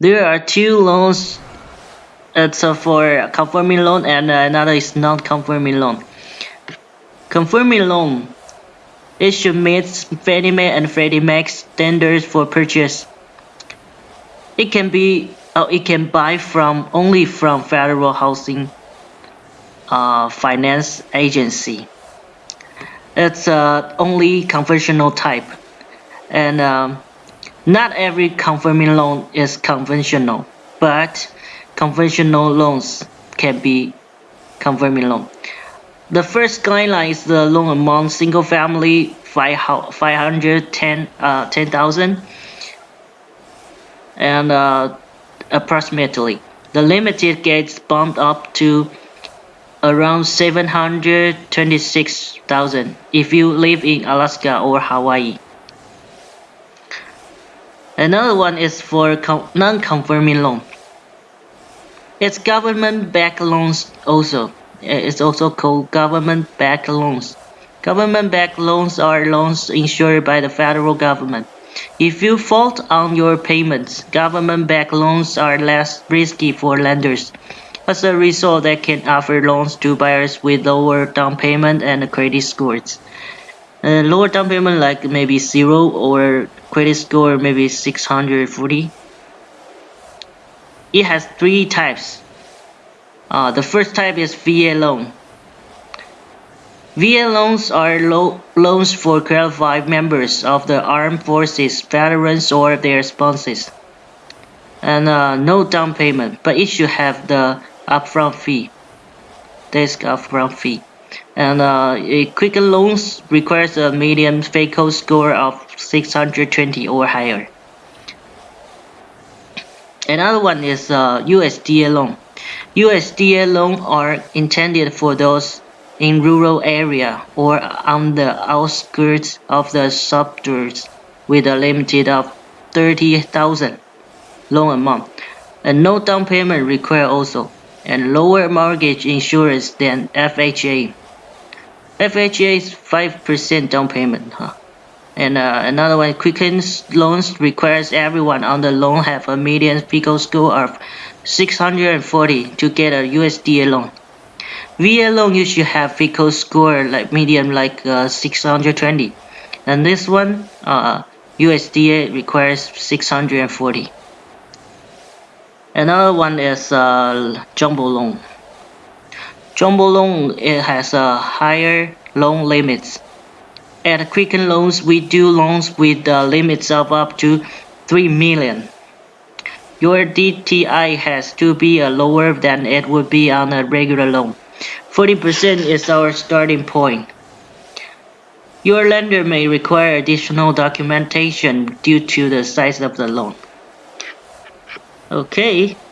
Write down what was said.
There are two loans. It's uh, for conforming loan and another is non-conforming loan. Conforming loan. It should meet Fannie Mae and Freddie Mac standards for purchase. It can be, uh, it can buy from only from Federal Housing uh, Finance Agency. It's uh, only conventional type, and um, not every conforming loan is conventional, but conventional loans can be conforming loan. The first guideline is the loan amount single family 510 uh, 10,000 and uh, approximately the limited gets bumped up to around 726,000 if you live in Alaska or Hawaii. Another one is for non-conforming loan. It's government-backed loans also. It's also called government-backed loans. Government-backed loans are loans insured by the federal government. If you fault on your payments, government-backed loans are less risky for lenders. As a result, they can offer loans to buyers with lower down payment and credit scores. Uh, lower down payment like maybe zero or credit score maybe 640. It has three types. Uh, the first type is VA loan. VA loans are lo loans for qualified members of the armed forces, veterans, or their spouses. And uh, no down payment, but it should have the upfront fee. This upfront fee. And uh, Quicken Loans requires a median FICO score of 620 or higher. Another one is uh, USDA loan. USDA loan are intended for those in rural area or on the outskirts of the suburbs with a limit of 30,000 loan amount and no down payment required also and lower mortgage insurance than FHA. FHA is 5% down payment huh? and uh, another one Quicken loans requires everyone on the loan have a median FICO score of 640 to get a USDA loan. VA loan you should have FICO score like medium like uh, 620 and this one uh, USDA requires 640 another one is uh, jumbo loan jumbo loan it has a higher loan limits at Quicken Loans we do loans with uh, limits of up to 3 million your DTI has to be uh, lower than it would be on a regular loan 40% is our starting point. Your lender may require additional documentation due to the size of the loan. Okay,